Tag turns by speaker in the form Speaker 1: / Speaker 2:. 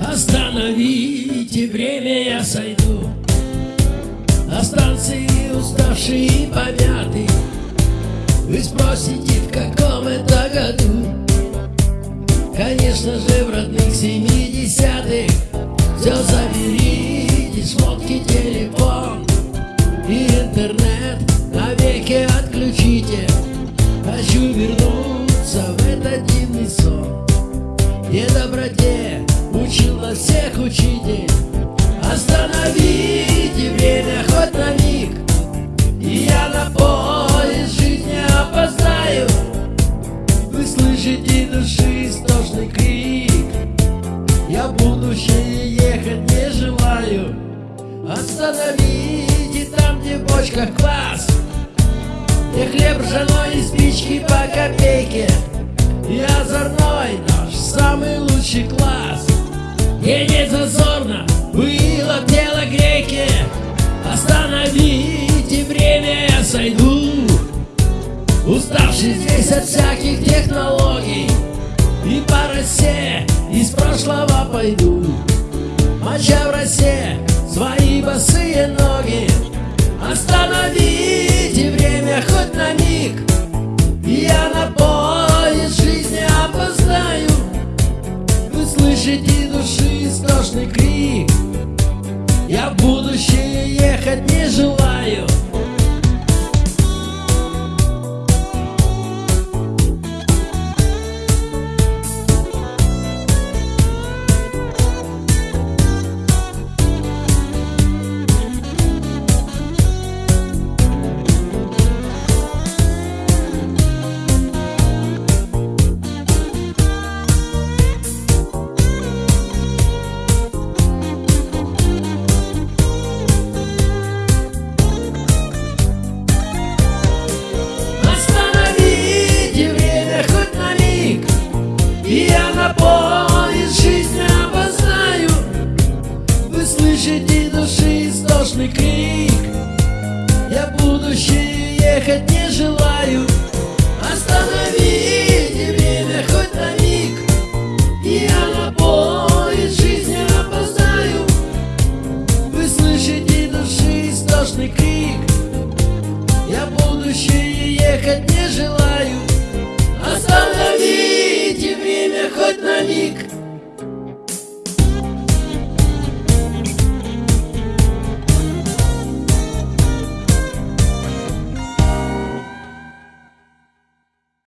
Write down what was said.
Speaker 1: Остановите время, я сойду. На станции уставший и помятый Вы спросите, в каком это году Конечно же, в родных семидесятых Все заберите, шмотки, телефон И интернет навеки отключите. Хочу вернуться в этот дивный сон. Где доброте учил нас всех учитель Остановите там, где в бочках квас. Где хлеб ржаной и спички по копейке. И озорной наш самый лучший класс. Едет зазорно, было тело греки Остановите время, я сойду. Уставший здесь от всяких технологий. И по росе из прошлого пойду. Моча в росе свои босые ноги Остановите время хоть на миг. Я на поезд жизни опоздаю. Вы слышите души истошный крик. Я в будущее ехать не желаю Я будущее ехать не желаю. Остановите время хоть на миг. Я на поезд жизни опоздаю. Вы слышите души истошный крик. Я будущее ехать не желаю. Остановите время хоть на миг.